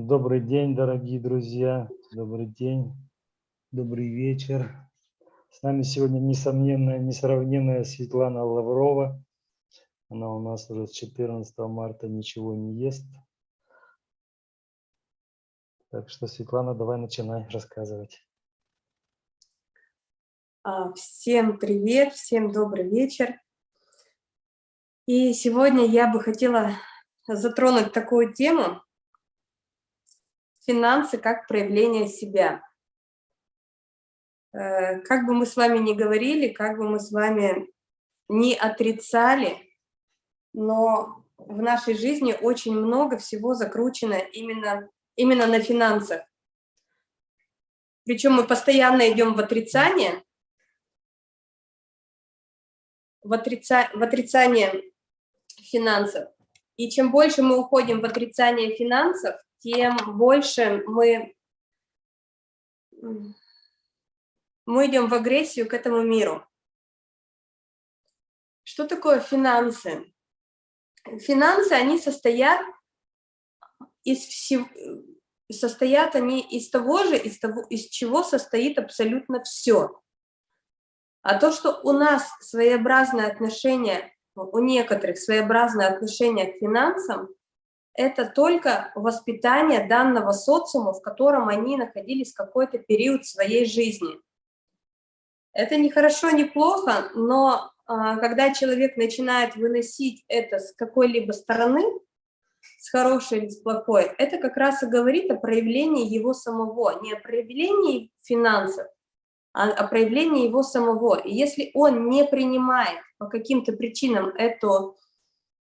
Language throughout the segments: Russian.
Добрый день, дорогие друзья. Добрый день, добрый вечер. С нами сегодня несомненная, несравненная Светлана Лаврова. Она у нас уже с 14 марта ничего не ест. Так что, Светлана, давай начинай рассказывать. А, всем привет, всем добрый вечер. И сегодня я бы хотела затронуть такую тему «Финансы как проявление себя». Э, как бы мы с вами ни говорили, как бы мы с вами не отрицали, но в нашей жизни очень много всего закручено именно, именно на финансах. Причем мы постоянно идем в отрицание, в, отрица, в отрицание финансов. И чем больше мы уходим в отрицание финансов, тем больше мы, мы идем в агрессию к этому миру. Что такое финансы? Финансы, они состоят из всего, состоят они из того же, из, того, из чего состоит абсолютно все. А то, что у нас своеобразное отношение у некоторых своеобразное отношение к финансам, это только воспитание данного социума, в котором они находились какой-то период своей жизни. Это не хорошо, не плохо, но а, когда человек начинает выносить это с какой-либо стороны, с хорошей или с плохой, это как раз и говорит о проявлении его самого, не о проявлении финансов, а о проявлении его самого. И если он не принимает по каким-то причинам эту,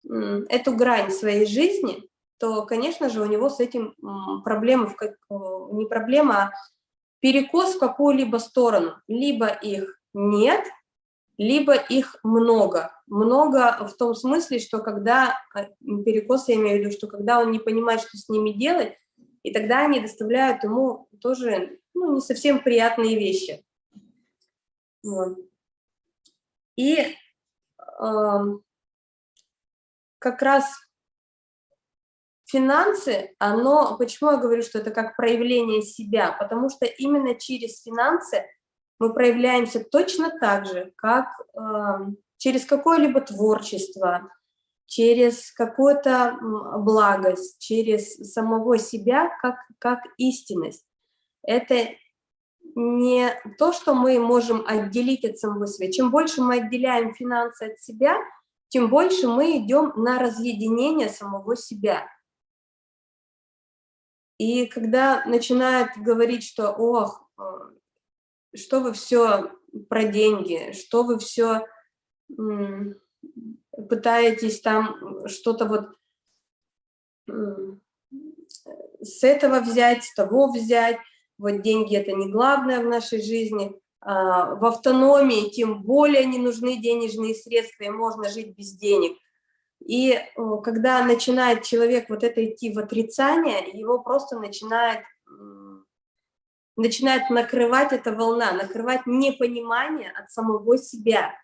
эту грань своей жизни, то, конечно же, у него с этим проблемы, не проблема, а перекос в какую-либо сторону. Либо их нет, либо их много. Много в том смысле, что когда, а, перекос я имею в виду, что когда он не понимает, что с ними делать, и тогда они доставляют ему тоже ну, не совсем приятные вещи. И как раз финансы, оно, почему я говорю, что это как проявление себя, потому что именно через финансы мы проявляемся точно так же, как э, через какое-либо творчество, через какую-то благость, через самого себя, как, как истинность. Это не то, что мы можем отделить от самого себя. Чем больше мы отделяем финансы от себя, тем больше мы идем на разъединение самого себя. И когда начинают говорить, что «ох, э, что вы все про деньги, что вы все пытаетесь там что-то вот с этого взять, с того взять, вот деньги это не главное в нашей жизни, а, в автономии тем более не нужны денежные средства, и можно жить без денег. И когда начинает человек вот это идти в отрицание, его просто начинает, начинает накрывать эта волна, накрывать непонимание от самого себя.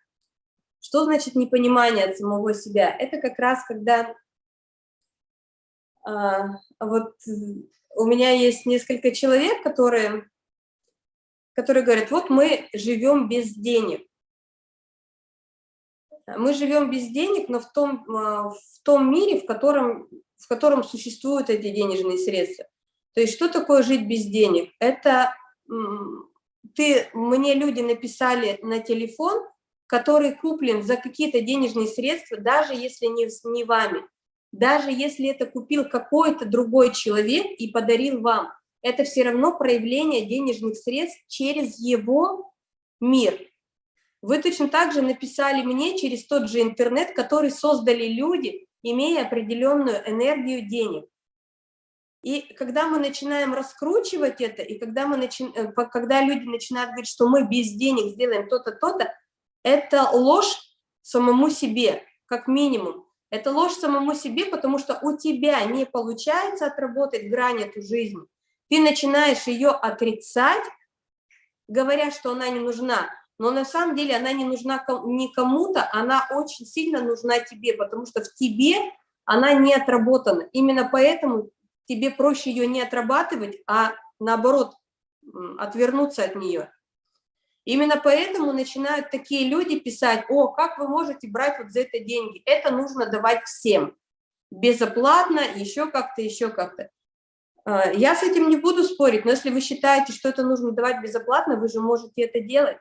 Что значит непонимание от самого себя? Это как раз когда а, вот у меня есть несколько человек, которые, которые говорят, вот мы живем без денег. Мы живем без денег, но в том, а, в том мире, в котором, в котором существуют эти денежные средства. То есть что такое жить без денег? Это ты, мне люди написали на телефон, который куплен за какие-то денежные средства, даже если не, не вами даже если это купил какой-то другой человек и подарил вам, это все равно проявление денежных средств через его мир. Вы точно так же написали мне через тот же интернет, который создали люди, имея определенную энергию денег. И когда мы начинаем раскручивать это, и когда, мы начи... Э, когда люди начинают говорить, что мы без денег сделаем то-то, то-то, это ложь самому себе, как минимум. Это ложь самому себе, потому что у тебя не получается отработать грань эту жизни. Ты начинаешь ее отрицать, говоря, что она не нужна. Но на самом деле она не нужна не кому-то, она очень сильно нужна тебе, потому что в тебе она не отработана. Именно поэтому тебе проще ее не отрабатывать, а наоборот отвернуться от нее. Именно поэтому начинают такие люди писать, о, как вы можете брать вот за это деньги? Это нужно давать всем, безоплатно, еще как-то, еще как-то. А, я с этим не буду спорить, но если вы считаете, что это нужно давать безоплатно, вы же можете это делать.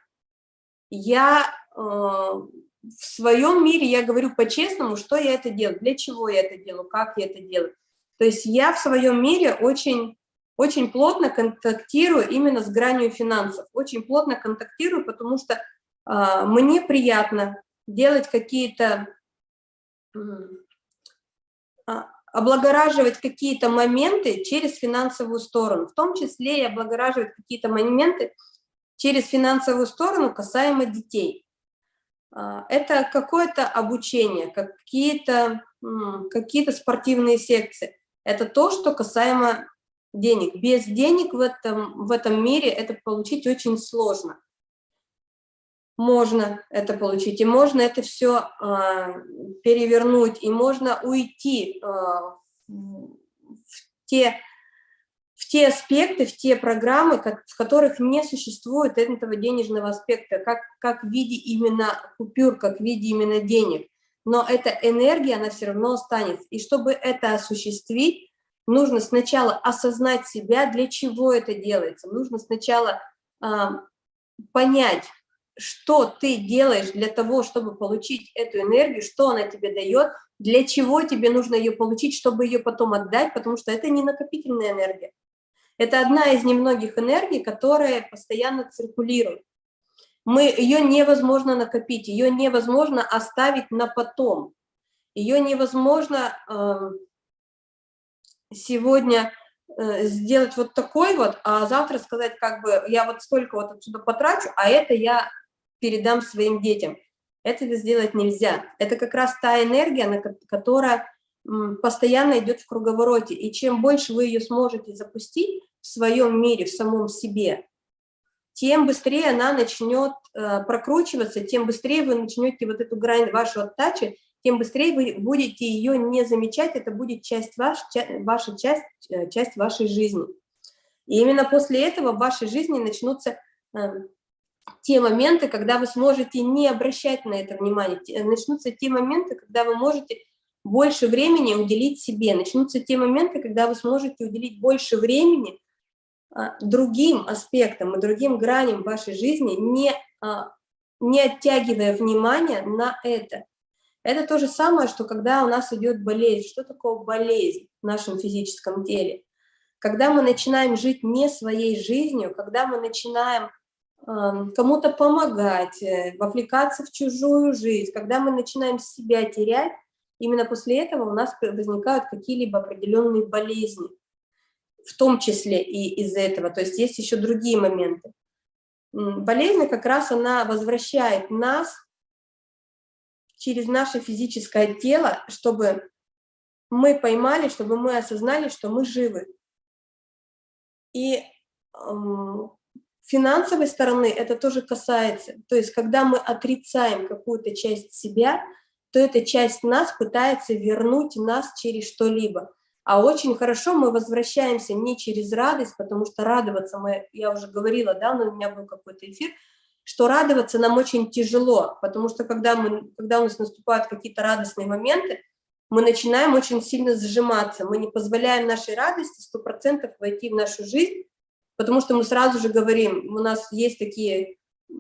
Я э, в своем мире, я говорю по-честному, что я это делаю, для чего я это делаю, как я это делаю. То есть я в своем мире очень, очень плотно контактирую именно с гранью финансов, очень плотно контактирую, потому что э, мне приятно делать какие-то облагораживать какие-то моменты через финансовую сторону, в том числе и облагораживать какие-то моменты через финансовую сторону касаемо детей. А, это какое-то обучение, какие-то какие, -то, спортивные секции. Это то, что касаемо денег. Без денег в этом, в этом мире это получить очень сложно можно это получить, и можно это все э, а, перевернуть, и можно уйти э, в, те, в те аспекты, в те программы, как, в которых не существует этого денежного аспекта, как, как в виде именно купюр, как в виде именно денег. Но эта энергия, она все равно останется. И чтобы это осуществить, нужно сначала осознать себя, для чего это делается. Нужно сначала э, понять, что ты делаешь для того, чтобы получить эту энергию, что она тебе дает, для чего тебе нужно ее получить, чтобы ее потом отдать, потому что это не накопительная энергия. Это одна из немногих энергий, которая постоянно циркулирует. Мы, ее невозможно накопить, ее невозможно оставить на потом. Ее невозможно э, сегодня э, сделать вот такой вот, а завтра сказать, как бы, я вот столько вот отсюда потрачу, а это я передам своим детям. Этого сделать нельзя. Это как раз та энергия, которая постоянно идет в круговороте. И чем больше вы ее сможете запустить в своем мире, в самом себе, тем быстрее она начнет э, прокручиваться, тем быстрее вы начнете вот эту грань вашу оттачи, тем быстрее вы будете ее не замечать, это будет часть ваш, ваша часть, э, часть вашей жизни. И именно после этого в вашей жизни начнутся э, те моменты, когда вы сможете не обращать на это внимание, начнутся те моменты, когда вы можете больше времени уделить себе, начнутся те моменты, когда вы сможете уделить больше времени а, другим аспектам и другим граням вашей жизни, не, не оттягивая внимание на это. Это то же самое, что когда у нас идет болезнь. Что такое болезнь в нашем физическом теле? Когда мы начинаем жить не своей жизнью, когда мы начинаем кому-то помогать, э, вовлекаться в чужую жизнь. Когда мы начинаем себя терять, именно после этого у нас возникают какие-либо определенные болезни, в том числе и из-за этого. То есть есть еще другие моменты. Болезнь как раз она возвращает нас через наше физическое тело, чтобы мы поймали, чтобы мы осознали, что мы живы. И финансовой стороны это тоже касается. То есть, когда мы отрицаем какую-то часть себя, то эта часть нас пытается вернуть нас через что-либо. А очень хорошо мы возвращаемся не через радость, потому что радоваться мы, я уже говорила, да, но у меня был какой-то эфир, что радоваться нам очень тяжело, потому что когда, мы, когда у нас наступают какие-то радостные моменты, мы начинаем очень сильно сжиматься, мы не позволяем нашей радости 100% войти в нашу жизнь, потому что мы сразу же говорим, у нас есть такие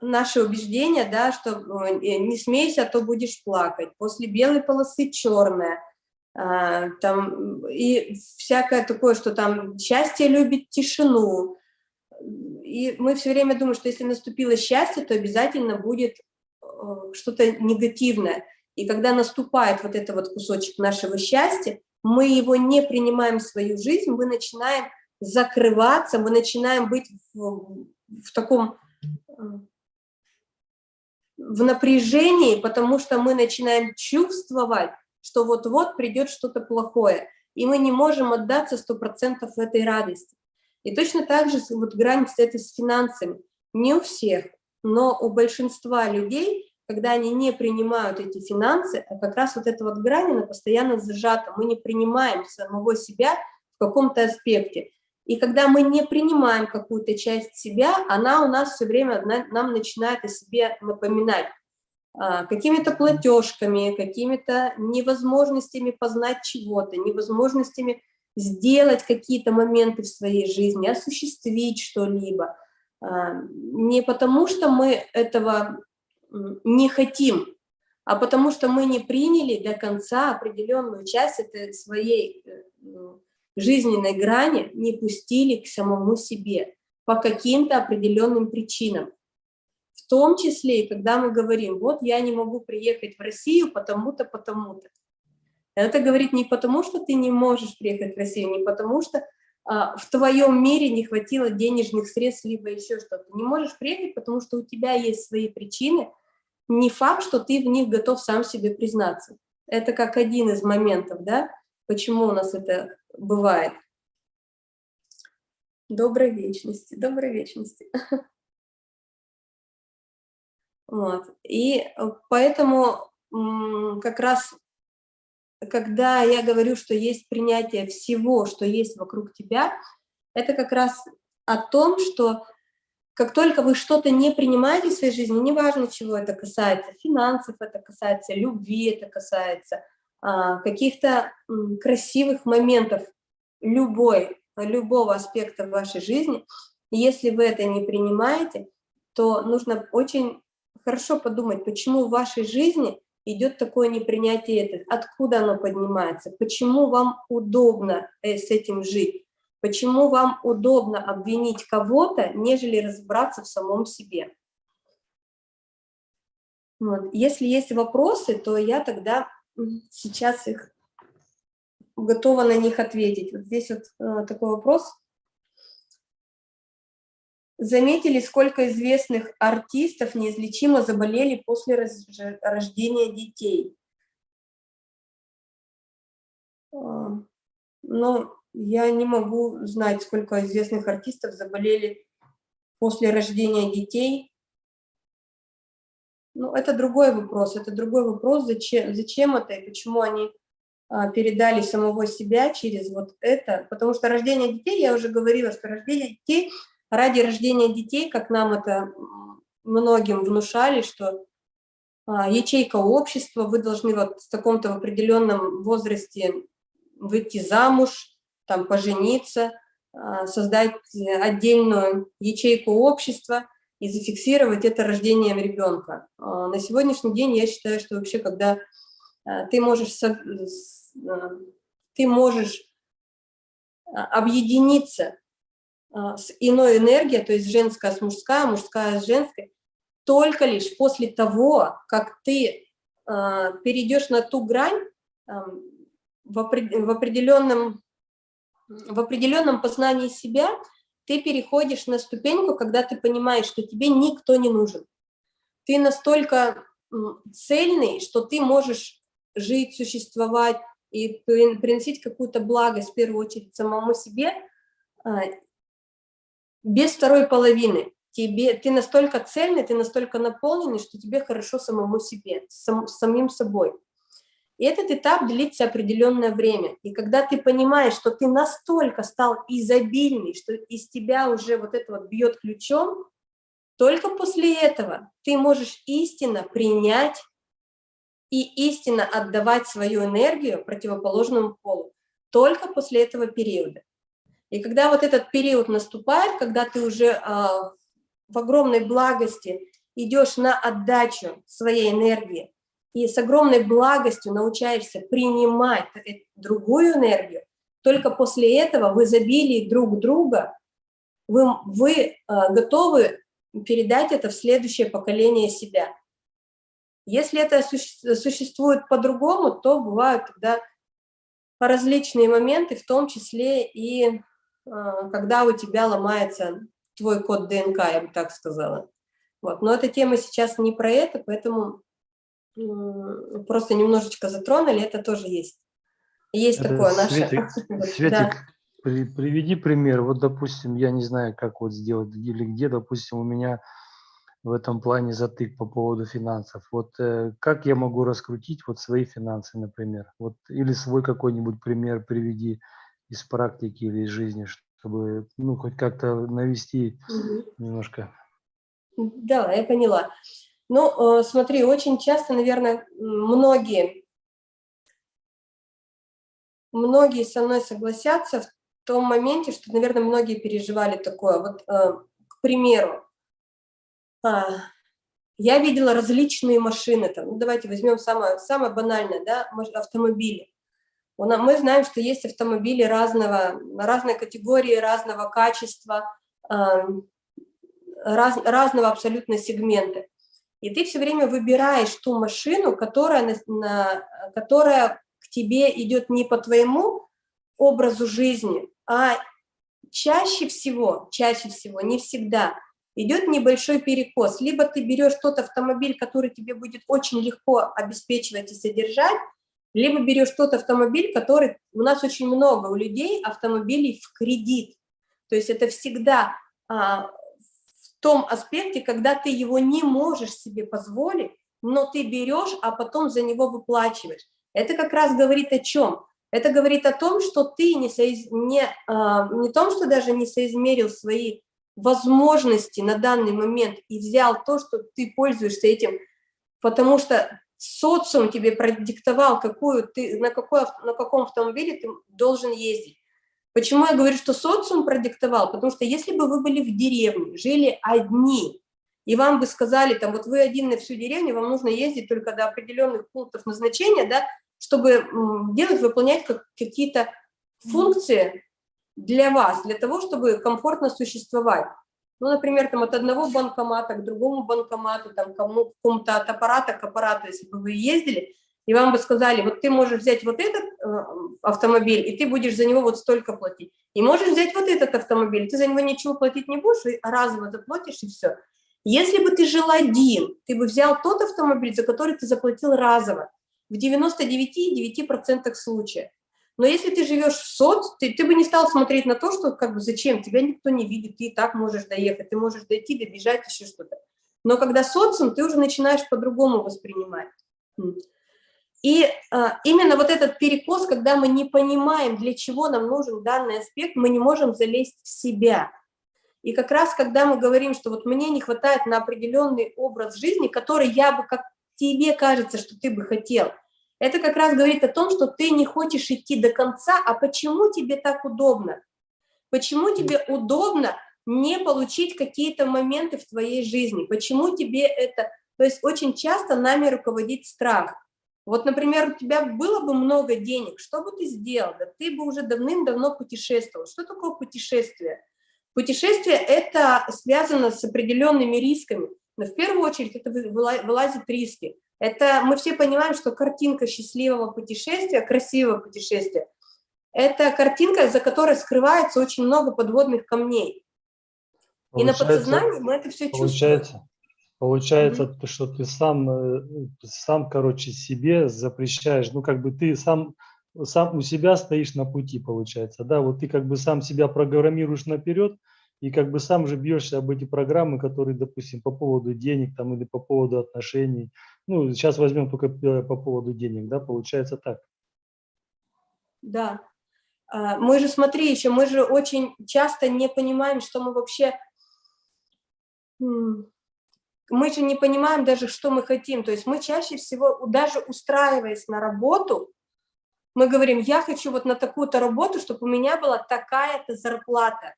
наши убеждения, да, что э, не смейся, а то будешь плакать, после белой полосы черная, а, там, и всякое такое, что там счастье любит тишину, и мы все время думаем, что если наступило счастье, то обязательно будет э, что-то негативное, и когда наступает вот это вот кусочек нашего счастья, мы его не принимаем в свою жизнь, мы начинаем закрываться, мы начинаем быть в, в таком э, в напряжении, потому что мы начинаем чувствовать, что вот-вот придет что-то плохое, и мы не можем отдаться 100% этой радости. И точно так же вот грань с этой с финансами. Не у всех, но у большинства людей когда они не принимают эти финансы, а как раз вот эта вот грань, она постоянно зажата, мы не принимаем самого себя в каком-то аспекте. И когда мы не принимаем какую-то часть себя, она у нас все время нам начинает о себе напоминать а, какими-то платежками, какими-то невозможностями познать чего-то, невозможностями сделать какие-то моменты в своей жизни, осуществить что-либо. А, не потому, что мы этого не хотим, а потому что мы не приняли до конца определенную часть этой своей э, жизненной грани, не пустили к самому себе по каким-то определенным причинам. В том числе, когда мы говорим, вот я не могу приехать в Россию потому-то, потому-то. Это говорит не потому, что ты не можешь приехать в Россию, не потому что а, в твоем мире не хватило денежных средств, либо еще что-то. Не можешь приехать, потому что у тебя есть свои причины, не факт, что ты в них готов сам себе признаться. Это как один из моментов, да, почему у нас это бывает. Доброй вечности, доброй вечности. Вот. И поэтому как раз, когда я говорю, что есть принятие всего, что есть вокруг тебя, это как раз о том, что как только вы что-то не принимаете в своей жизни, неважно, чего это касается, финансов это касается, любви это касается, а, каких-то красивых моментов любой, любого аспекта вашей жизни, если вы это не принимаете, то нужно очень хорошо подумать, почему в вашей жизни идет такое непринятие, это, откуда оно поднимается, почему вам удобно э, с этим жить, Почему вам удобно обвинить кого-то, нежели разобраться в самом себе? Вот. Если есть вопросы, то я тогда сейчас их готова на них ответить. Вот здесь вот э, такой вопрос. Заметили, сколько известных артистов неизлечимо заболели после рождения детей? А, ну, я не могу знать, сколько известных артистов заболели после рождения детей. Ну, это другой вопрос, это другой вопрос, зачем, зачем это и почему они а, передали самого себя через вот это. Потому что рождение детей, я уже говорила, что рождение детей, ради рождения детей, как нам это многим внушали, что а, ячейка общества, вы должны вот в таком-то определенном возрасте выйти замуж, там пожениться, а, создать отдельную ячейку общества и зафиксировать это рождением ребенка. А, на сегодняшний день я считаю, что вообще, когда ты можешь, ты можешь объединиться с иной энергией, то есть женская с мужская, мужская с женской, только лишь после того, как ты перейдешь на ту грань в определенном в определенном познании себя ты переходишь на ступеньку, когда ты понимаешь, что тебе никто не нужен. Ты настолько цельный, что ты можешь жить, существовать и приносить какую-то благость, в первую очередь, самому себе, а, без второй половины. Тебе, ты настолько цельный, ты настолько наполненный, что тебе хорошо самому себе, сам, самим собой. И этот этап длится определенное время. И когда ты понимаешь, что ты настолько стал изобильный, что из тебя уже вот это вот бьет ключом, только после этого ты можешь истинно принять и истинно отдавать свою энергию противоположному полу. Только после этого периода. И когда вот этот период наступает, когда ты уже э, в огромной благости идешь на отдачу своей энергии, и с огромной благостью научаешься принимать другую энергию, только после этого в изобилии друг друга вы, вы э, готовы передать это в следующее поколение себя. Если это существует по-другому, то бывают тогда различные моменты, в том числе и э, когда у тебя ломается твой код ДНК, я бы так сказала. Вот. Но эта тема сейчас не про это, поэтому просто немножечко затронули, это тоже есть. Есть это такое наше... Светик, да. при, приведи пример. Вот, допустим, я не знаю, как вот сделать или где, допустим, у меня в этом плане затык по поводу финансов. Вот э, как я могу раскрутить вот свои финансы, например? Вот или свой какой-нибудь пример приведи из практики или из жизни, чтобы ну хоть как-то навести Мгм. немножко. Да, я поняла. Ну, э, смотри, очень часто, наверное, многие, многие со мной согласятся в том моменте, что, наверное, многие переживали такое. Вот, э, к примеру, а, я видела различные машины, там, ну, давайте возьмем самое, самое банальное, да, автомобили. Мы знаем, что есть автомобили разного, разной категории, разного качества, ам, раз- разного абсолютно сегмента. И ты все время выбираешь ту машину, которая, на- на- которая к тебе идет не по твоему образу жизни, а чаще всего, чаще всего, не всегда, идет небольшой перекос. Либо ты берешь тот автомобиль, который тебе будет очень легко обеспечивать и содержать, либо берешь тот автомобиль, который... У нас очень много у людей автомобилей в кредит. То есть это всегда а, в том аспекте, когда ты его не можешь себе позволить, но ты берешь, а потом за него выплачиваешь. Это как раз говорит о чем? Это говорит о том, что ты не, соиз... не, а, не том, что даже не соизмерил свои возможности на данный момент и взял то, что ты пользуешься этим, потому что социум тебе продиктовал, какую ты, на, какой, на каком автомобиле ты должен ездить. Почему я говорю, что социум продиктовал? Потому что если бы вы были в деревне, жили одни, и вам бы сказали, там, вот вы один на всю деревню, вам нужно ездить только до определенных пунктов назначения, да, чтобы делать, выполнять как- какие-то функции для вас, для того, чтобы комфортно существовать. Ну, например, там от одного банкомата к другому банкомату, там кому, к какому-то от аппарата к аппарату, если бы вы ездили, и вам бы сказали, вот ты можешь взять вот этот э, автомобиль, и ты будешь за него вот столько платить. И можешь взять вот этот автомобиль, ты за него ничего платить не будешь, и разово заплатишь, и все. Если бы ты жил один, ты бы взял тот автомобиль, за который ты заплатил разово, в 99,9% случаев. Но если ты живешь в соц, ты, ты бы не стал смотреть на то, что как бы зачем, тебя никто не видит, ты и так можешь доехать, ты можешь дойти, добежать, еще что-то. Но когда социум, ты уже начинаешь по-другому воспринимать. И а, именно вот этот перекос, когда мы не понимаем, для чего нам нужен данный аспект, мы не можем залезть в себя. И как раз, когда мы говорим, что вот мне не хватает на определенный образ жизни, который я бы, как тебе кажется, что ты бы хотел, это как раз говорит о том, что ты не хочешь идти до конца, а почему тебе так удобно? Почему тебе удобно не получить какие-то моменты в твоей жизни? Почему тебе это... То есть очень часто нами руководит страх. Вот, например, у тебя было бы много денег, что бы ты сделал? Да ты бы уже давным-давно путешествовал. Что такое путешествие? Путешествие – это связано с определенными рисками, но в первую очередь это выла- вылазит риски. Это мы все понимаем, что картинка счастливого путешествия, красивого путешествия, это картинка, за которой скрывается очень много подводных камней. И на Получается- подсознании мы это все чувствуем. Получается, получается, то, что ты сам, э, сам, короче, себе запрещаешь, ну, как бы ты сам, сам у себя стоишь на пути, получается, да, вот ты как бы сам себя программируешь наперед, и как бы сам же бьешься об эти программы, которые, допустим, по поводу денег там или по поводу отношений, ну, сейчас возьмем только э, по поводу денег, да, получается так. Да. А, Мы же, смотри, еще мы же очень часто не понимаем, что мы вообще... Мы же не понимаем даже, что мы хотим. То есть мы чаще всего, даже устраиваясь на работу, мы говорим, я хочу вот на такую-то работу, чтобы у меня была такая-то зарплата.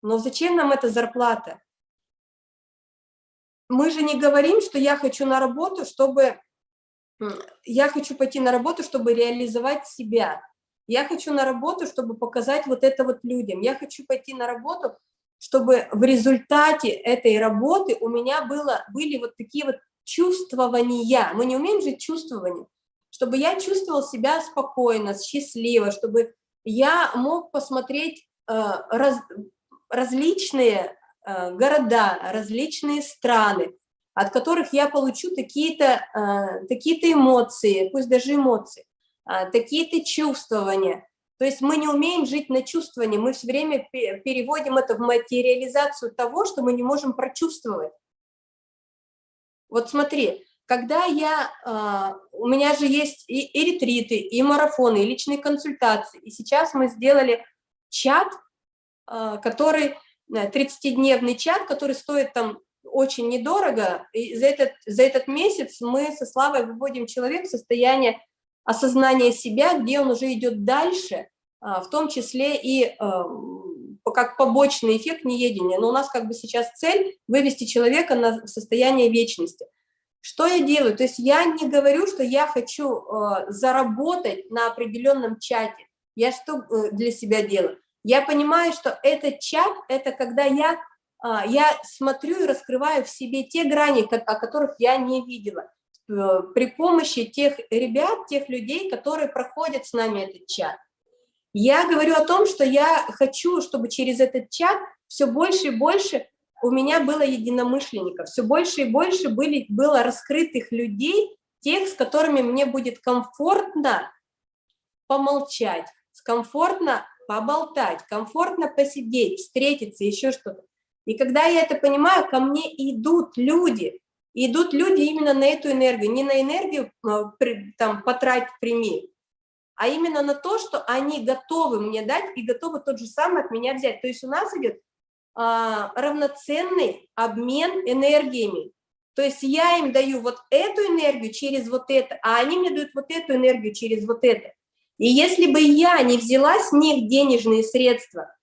Но зачем нам эта зарплата? Мы же не говорим, что я хочу на работу, чтобы я хочу пойти на работу, чтобы реализовать себя. Я хочу на работу, чтобы показать вот это вот людям. Я хочу пойти на работу, чтобы в результате этой работы у меня было, были вот такие вот чувствования. Мы не умеем жить чувствованием. Чтобы я чувствовал себя спокойно, счастливо, чтобы я мог посмотреть э, раз, различные города, различные страны, от которых я получу такие-то э, такие эмоции, пусть даже эмоции, э, такие-то чувствования. То есть мы не умеем жить на чувствовании, мы все время пе- переводим это в материализацию того, что мы не можем прочувствовать. Вот смотри, когда я, а, у меня же есть и, и ретриты, и марафоны, и личные консультации, и сейчас мы сделали чат, а, который, 30-дневный чат, который стоит там очень недорого, и за этот, за этот месяц мы со Славой выводим человека в состояние осознания себя, где он уже идет дальше, а, в том числе и а, как побочный эффект неедения. Но у нас как бы сейчас цель вывести человека на состояние вечности. Что я делаю? То есть я не говорю, что я хочу э, заработать на определенном чате. Я что э, для себя делаю? Я понимаю, что этот чат – это когда я, а, я смотрю и раскрываю в себе те грани, о которых я не видела. Э, При помощи тех ребят, тех людей, которые проходят с нами этот чат. Я говорю о том, что я хочу, чтобы через этот чат все больше и больше у меня было единомышленников, все больше и больше были, было раскрытых людей, тех, с которыми мне будет комфортно помолчать, комфортно поболтать, комфортно посидеть, встретиться, еще что-то. И когда я это понимаю, ко мне идут люди, идут люди именно на эту энергию, не на энергию при- там потрать, прими, а именно на то, что они готовы мне дать и готовы тот же самый от меня взять. То есть у нас идет а, равноценный обмен энергиями. То есть я им даю вот эту энергию через вот это, а они мне дают вот эту энергию через вот это. И если бы я не взяла с них денежные средства,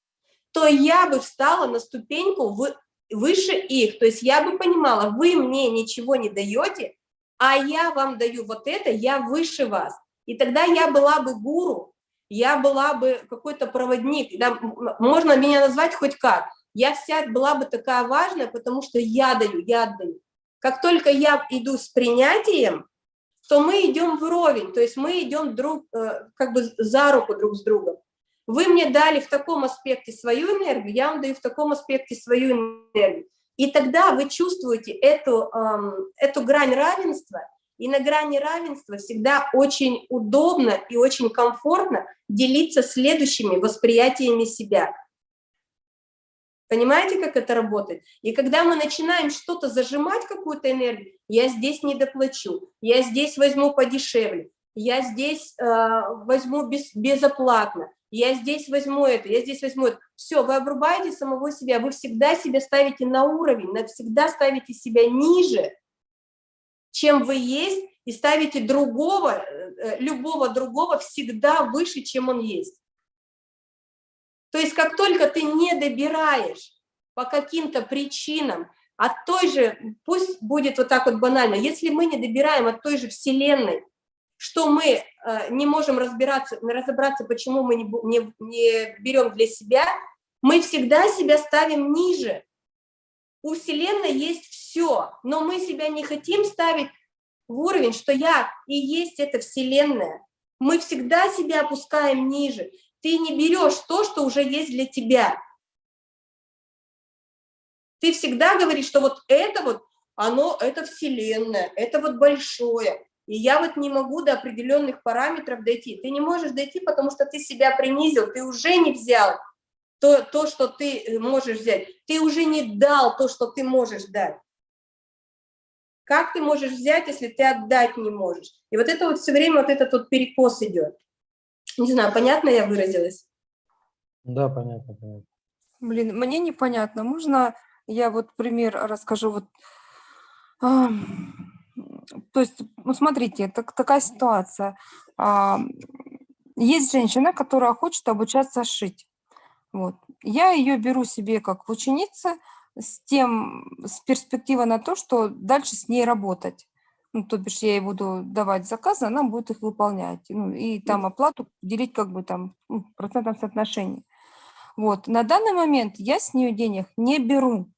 то я бы встала на ступеньку вы- выше их. То есть я бы понимала, вы мне ничего не даете, а я вам даю вот это, я выше вас. И тогда я была бы гуру, я была бы какой-то проводник, да, можно меня назвать хоть как. Я вся была бы такая важная, потому что я даю, я отдаю. Как только я иду с принятием, то мы идем вровень, то есть мы идем друг, э, как бы за руку друг с другом. Вы мне дали в таком аспекте свою энергию, я вам даю в таком аспекте свою энергию. И тогда вы чувствуете эту, эм, эту грань равенства, и на грани равенства всегда очень удобно и очень комфортно делиться следующими восприятиями себя. Понимаете, как это работает? И когда мы начинаем что-то зажимать, какую-то энергию, я здесь не доплачу, я здесь возьму подешевле, я здесь э, возьму без, безоплатно, я здесь возьму это, я здесь возьму это. Все, вы обрубаете самого себя, вы всегда себя ставите на уровень, навсегда ставите себя ниже, чем вы есть, и ставите другого, э, э, любого другого всегда выше, чем он есть. То есть как только ты не добираешь по каким-то причинам от той же, пусть будет вот так вот банально, если мы не добираем от той же Вселенной, что мы э, не можем разбираться, разобраться, почему мы не, не, не берем для себя, мы всегда себя ставим ниже. У Вселенной есть все, но мы себя не хотим ставить в уровень, что я и есть эта Вселенная. Мы всегда себя опускаем ниже. Ты не берешь то, что уже есть для тебя. Ты всегда говоришь, что вот это вот, оно, это Вселенная, это вот большое. И я вот не могу до определенных параметров дойти. Ты не можешь дойти, потому что ты себя принизил, ты уже не взял то, то, что ты э, можешь взять. Ты уже не дал то, что ты можешь дать. Как ты можешь взять, если ты отдать не можешь? И вот это вот все время вот этот вот перекос идет. Не знаю, понятно я выразилась? Да, понятно, понятно. Блин, мне непонятно. Можно я вот пример расскажу? Вот, а, то есть, ну, смотрите, так, такая ситуация. А, есть женщина, которая хочет обучаться шить. Вот. Я ее беру себе как ученица с тем, с перспективой на то, что дальше с ней работать. Ну, то бишь я ей буду давать заказы, она будет их выполнять. Ну, и там оплату делить как бы там ну, в процентном соотношении. Вот. На данный момент я с нее денег не беру.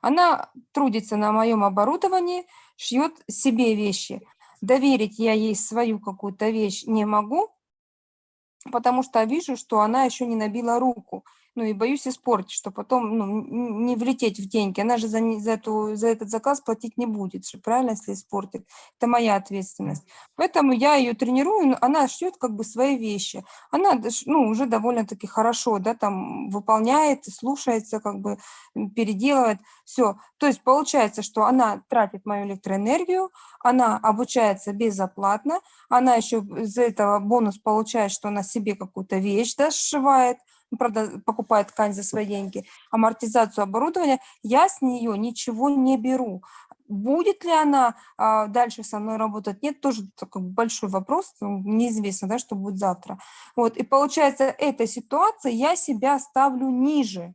Она трудится на моем оборудовании, шьет себе вещи. Доверить я ей свою какую-то вещь не могу, потому что вижу, что она еще не набила руку. Ну и боюсь испортить, что потом ну, не влететь в деньги. Она же за, за, эту, за этот заказ платить не будет, же, правильно, если испортит. Это моя ответственность. Поэтому я ее тренирую, она шьет как бы свои вещи. Она ну, уже довольно-таки хорошо, да, там выполняет, слушается, как бы переделывает. Все. То есть получается, что она тратит мою электроэнергию, она обучается безоплатно, она еще из-за этого бонус получает, что она себе какую-то вещь да, сшивает, правда, покупает ткань за свои деньги, амортизацию оборудования, я с нее ничего не беру. Будет ли она а, дальше со мной работать? Нет, тоже такой большой вопрос, ну, неизвестно, да, что будет завтра. Вот, и получается, эта ситуация, я себя ставлю ниже.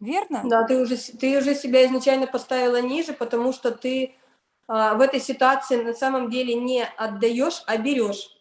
Верно? Да, ты уже, ты уже себя изначально поставила ниже, потому что ты а, в этой ситуации на самом деле не отдаешь, а берешь.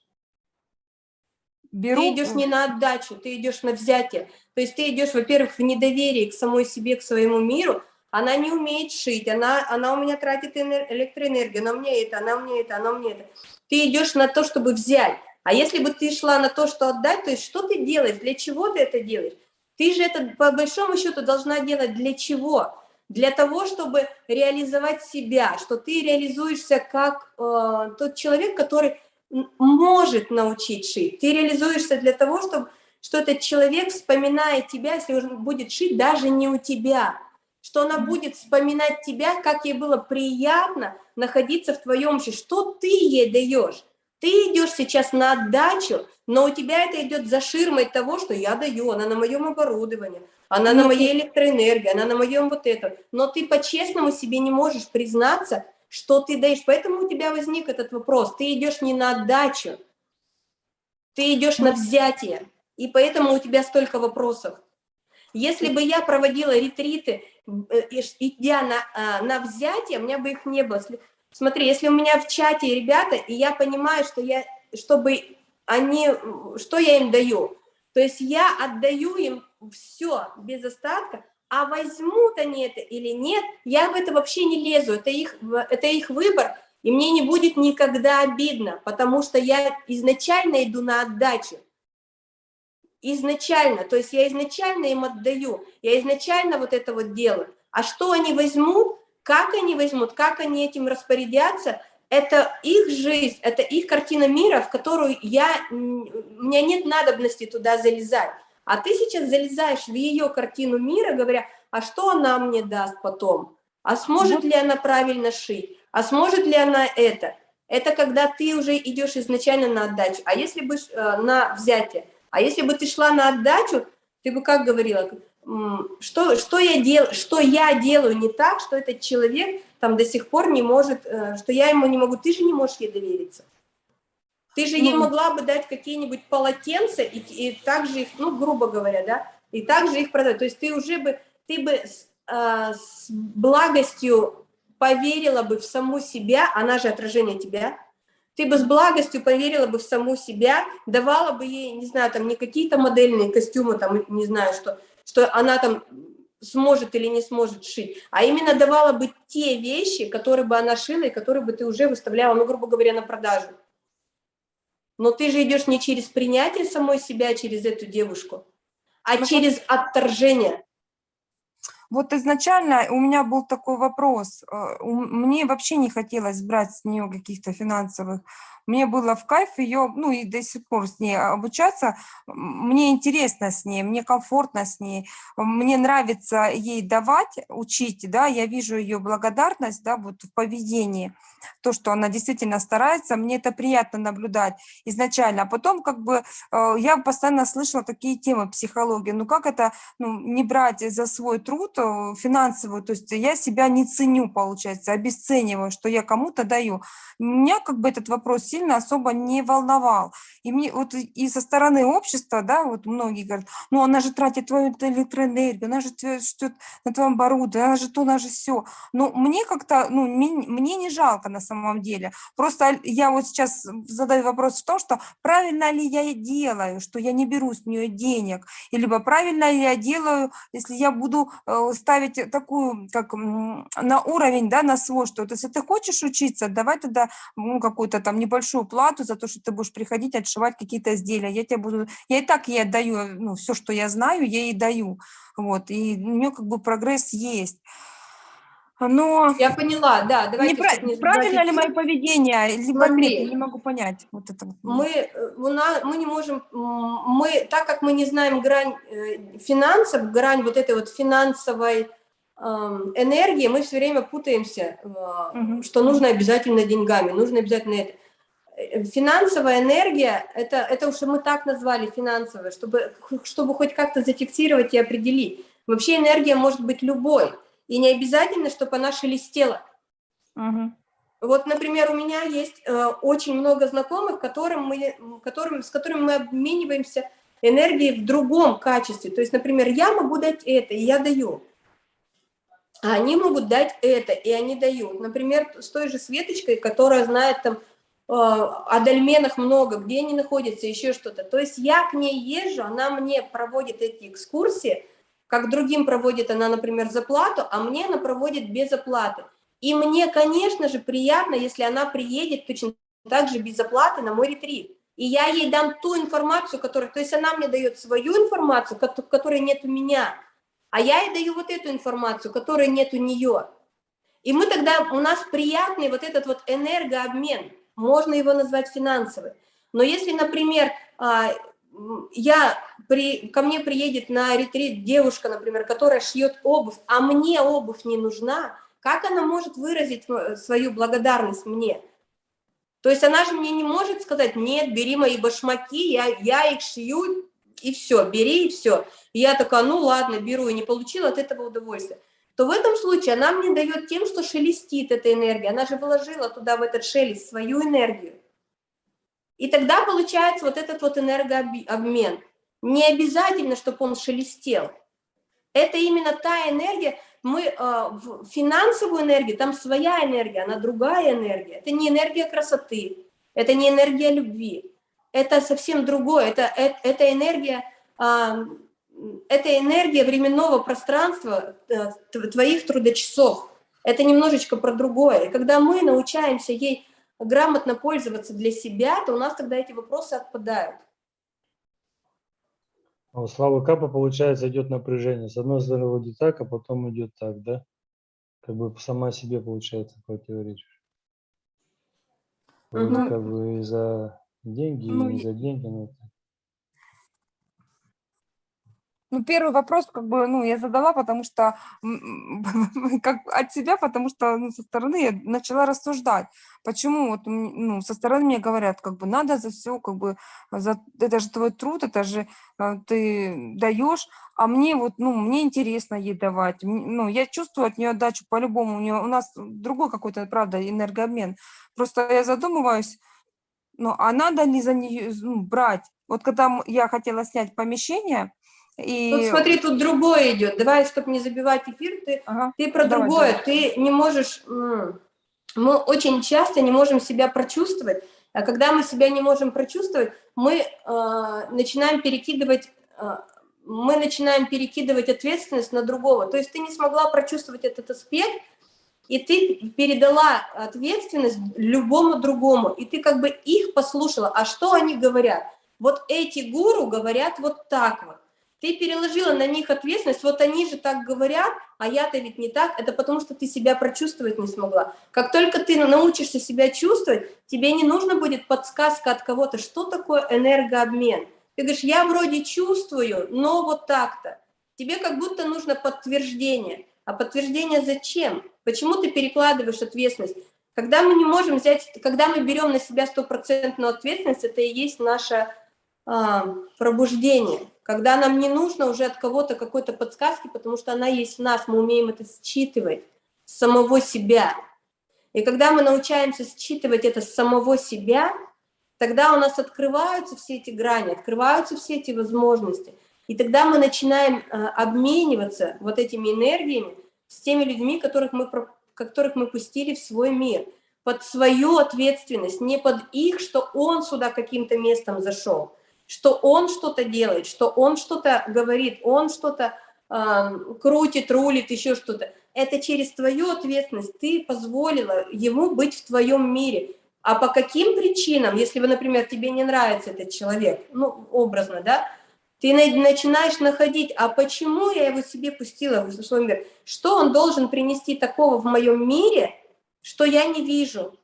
Беру, Ты идешь не на отдачу, ты идешь на взятие. То есть ты идешь, во-первых, в недоверие к самой себе, к своему миру. Она не умеет шить, она, она у меня тратит энер- электроэнергию, она мне это, она мне это, она мне это. Ты идешь на то, чтобы взять. А если бы ты шла на то, что отдать, то есть что ты делаешь, для чего ты это делаешь? Ты же это по большому счету должна делать для чего? Для того, чтобы реализовать себя, что ты реализуешься как э, тот человек, который может научить шить. Ты реализуешься для того, чтобы что этот человек, вспоминая тебя, если он будет шить, даже не у тебя, что она будет вспоминать тебя, как ей было приятно находиться в твоем обществе, что ты ей даешь. Ты идешь сейчас на отдачу, но у тебя это идет за ширмой того, что я даю, она на моем оборудовании, она на Ну, моей электроэнергии, она на моем вот этом. Но ты по-честному себе не можешь признаться, что ты даешь. Поэтому у тебя возник этот вопрос. Ты идешь не на отдачу, ты идешь на взятие. И поэтому у тебя столько вопросов. Если бы я проводила ретриты, э, идя на, а, на взятие, у меня бы их не было. Смотри, если у меня в чате ребята, и я понимаю, что я, чтобы они, что я им даю, то есть я отдаю им все без остатка, а возьмут они это или нет, я в это вообще не лезу, это их, это их выбор, и мне не будет никогда обидно, потому что я изначально иду на отдачу изначально, то есть я изначально им отдаю, я изначально вот это вот делаю. А что они возьмут, как они возьмут, как они этим распорядятся, это их жизнь, это их картина мира, в которую я, у меня нет надобности туда залезать. А ты сейчас залезаешь в ее картину мира, говоря, а что она мне даст потом? А сможет Вот. ли она правильно шить? А сможет ли она это? Это когда ты уже идешь изначально на отдачу. А если бы э, на взятие? А если бы ты шла на отдачу, ты бы как говорила, что, что, я, дел, что я делаю не так, что этот человек там до сих пор не может, э, что я ему не могу, ты же не можешь ей довериться. Ты же ей Ну. могла бы дать какие-нибудь полотенца и, и также их, ну, грубо говоря, да, и также их продать. То есть ты уже бы, ты бы с, э, с благостью поверила бы в саму себя, она же отражение тебя, ты бы с благостью поверила бы в саму себя, давала бы ей, не знаю, там не какие-то модельные костюмы, там, не знаю, что, что она там сможет или не сможет шить, а именно давала бы те вещи, которые бы она шила и которые бы ты уже выставляла, ну, грубо говоря, на продажу. Но ты же идешь не через принятие самой себя, через эту девушку, а Ну, через отторжение. Вот изначально у меня был такой вопрос. э, Мне вообще не хотелось брать с нее каких-то финансовых. Мне было в кайф ее, ну и до сих пор с ней обучаться. М, Мне интересно с ней, мне комфортно с ней. Мне нравится ей давать, учить, да, я вижу ее благодарность, да, вот в поведении. То, что она действительно старается, мне это приятно наблюдать изначально. А потом как бы э, я постоянно слышала такие темы психологии. Ну как это ну, не брать за свой труд э, финансовую, то есть я себя не ценю, получается, обесцениваю, что я кому-то даю. Меня как бы этот вопрос сильно особо не волновал. И мне вот и- со стороны общества, да, вот многие говорят, ну она же тратит твою электроэнергию, она же что на твоем оборудовании, она же то, она же все. Но мне как-то, ну, ми- мне не жалко на самом деле. Просто я вот сейчас задаю вопрос в том, что правильно ли я делаю, что я не беру с нее денег, и либо правильно ли я делаю, если я буду э, ставить такую, как на уровень, да, на свой, что вот если ты хочешь учиться, давай тогда ну, какую-то там небольшую плату за то, что ты будешь приходить, отшивать какие-то изделия, я тебе буду, я и так ей отдаю, ну, все, что я знаю, я ей даю, вот, и у нее как бы прогресс есть. Но Я поняла, да, давайте. не пра- чтоб не правильно ли мое поведение, либо Смотри. нет, я не могу понять. Вот это. мы, э, у нас, мы не можем, мы, так как мы не знаем грань э, финансов, грань вот этой вот финансовой эм, энергии, мы все время путаемся, Мгм. что нужно обязательно деньгами, нужно обязательно это. Э, Финансовая энергия, это, это уж мы так назвали финансовая, чтобы, чтобы хоть как-то зафиксировать и определить. Вообще энергия может быть любой, и не обязательно, чтобы она шелестела. Мгм. Вот, например, у меня есть э, очень много знакомых, которым мы, которым, с которыми мы обмениваемся энергией в другом качестве. То есть, например, я могу дать это, и я даю. А они могут дать это, и они дают. Например, с той же Светочкой, которая знает там о дольменах много, где они находятся, еще что-то. То есть я к ней езжу, она мне проводит эти экскурсии, как другим проводит она, например, за плату, а мне она проводит без оплаты. И мне, конечно же, приятно, если она приедет точно так же без оплаты на мой ретрит. И я ей дам ту информацию, которую... То есть она мне дает свою информацию, кото- которой нет у меня, а я ей даю вот эту информацию, которой нет у нее. И мы тогда... У нас приятный вот этот вот энергообмен. Можно его назвать финансовый. Но если, например, а, я при, ко мне приедет на ретрит девушка, например, которая шьет обувь, а мне обувь не нужна, как она может выразить свою благодарность мне? То есть она же мне не может сказать, нет, бери мои башмаки, я, я их шью, и все, бери, и все. И я такая, ну ладно, беру, и не получила от этого удовольствия. То в этом случае она мне дает тем, что шелестит эта энергия. Она же вложила туда, в этот шелест, свою энергию. И тогда получается вот этот вот энергообмен. Не обязательно, чтобы он шелестел. Это именно та энергия, мы э, в финансовую энергию, там своя энергия, она другая энергия. Это не энергия красоты, это не энергия любви, это совсем другое. Это, это, это энергия, э, это энергия временного пространства э, тв- твоих трудочасов. Это немножечко про другое. И когда мы научаемся ей грамотно пользоваться для себя, то у нас тогда эти вопросы отпадают. У Славы Капа, получается, идет напряжение. С одной стороны, вроде так, а потом идет так, да? Как бы сама себе, получается, противоречишь. Вроде Мгм. как бы и за деньги, Ну, и не и- за деньги. но это- Ну, первый вопрос, как бы, ну, я задала, потому что, как от себя, потому что, ну, со стороны я начала рассуждать, почему, вот, ну, со стороны мне говорят, как бы, надо за все, как бы, за, это же твой труд, это же э, ты даешь, а мне вот, ну, мне интересно ей давать, ну, я чувствую от нее отдачу по-любому, у нее, у нас другой какой-то, правда, энергообмен, просто я задумываюсь, ну, а надо ли за нее ну, брать? Вот когда я хотела снять помещение, и... Тут смотри, тут другое идет. Давай, чтобы не забивать эфир, ты Ага. Ты про Давай, другое, давай. ты не можешь, мы очень часто не можем себя прочувствовать, а когда мы себя не можем прочувствовать, мы э, начинаем перекидывать, э, мы начинаем перекидывать ответственность на другого. То есть ты не смогла прочувствовать этот аспект, и ты передала ответственность любому другому, и ты как бы их послушала. А что они говорят? Вот эти гуру говорят вот так вот. Ты переложила на них ответственность, вот они же так говорят, а я-то ведь не так, это потому что ты себя прочувствовать не смогла. Как только ты научишься себя чувствовать, тебе не нужно будет подсказка от кого-то, что такое энергообмен. Ты говоришь, я вроде чувствую, но вот так-то. Тебе как будто нужно подтверждение. А подтверждение зачем? Почему ты перекладываешь ответственность? Когда мы не можем взять, когда мы берем на себя стопроцентную ответственность, это и есть наше а, пробуждение. Когда нам не нужно уже от кого-то какой-то подсказки, потому что она есть в нас, мы умеем это считывать с самого себя. И когда мы научаемся считывать это с самого себя, тогда у нас открываются все эти грани, открываются все эти возможности. И тогда мы начинаем э, обмениваться вот этими энергиями с теми людьми, которых мы, которых мы пустили в свой мир, под свою ответственность, не под их, что он сюда каким-то местом зашел, что он что-то делает, что он что-то говорит, он что-то э, крутит, рулит, еще что-то. Это через твою ответственность ты позволила ему быть в твоем мире. А по каким причинам, если, вы, например, тебе не нравится этот человек, ну, образно, да, ты начинаешь находить, а почему я его себе пустила в свой мир? Что он должен принести такого в моем мире, что я не вижу?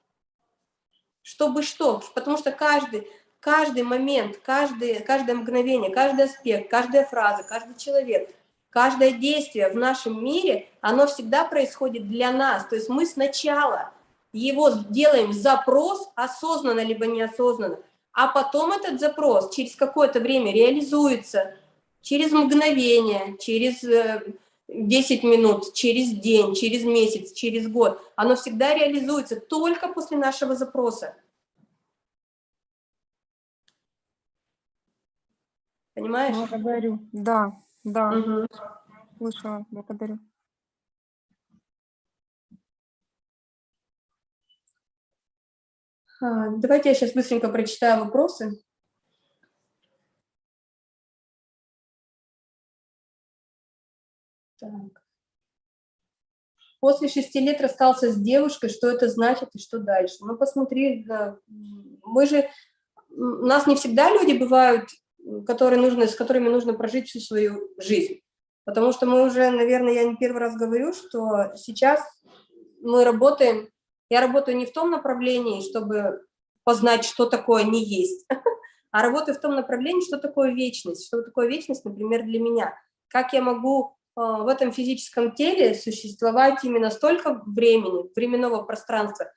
Чтобы что? Потому что каждый, каждый момент, каждый, каждое мгновение, каждый аспект, каждая фраза, каждый человек, каждое действие в нашем мире, оно всегда происходит для нас. То есть мы сначала его делаем запрос, осознанно либо неосознанно, а потом этот запрос через какое-то время реализуется, через мгновение, через 10 э, минут, через день, через месяц, через год. Оно всегда реализуется только после нашего запроса. Понимаешь? Благодарю. Да, да. Угу. Слышала, благодарю. А, давайте я сейчас быстренько прочитаю вопросы. Так. После шести лет расстался с девушкой, что это значит и что дальше? Ну, посмотри, мы же, у нас не всегда люди бывают, которые нужно, с которыми нужно прожить всю свою жизнь. Потому что мы уже, наверное, я не первый раз говорю, что сейчас мы работаем я работаю не в том направлении, чтобы познать, что такое не есть, а работаю в том направлении, что такое вечность, что такое вечность, например, для меня. Как я могу э, в этом физическом теле существовать именно столько времени, временного пространства,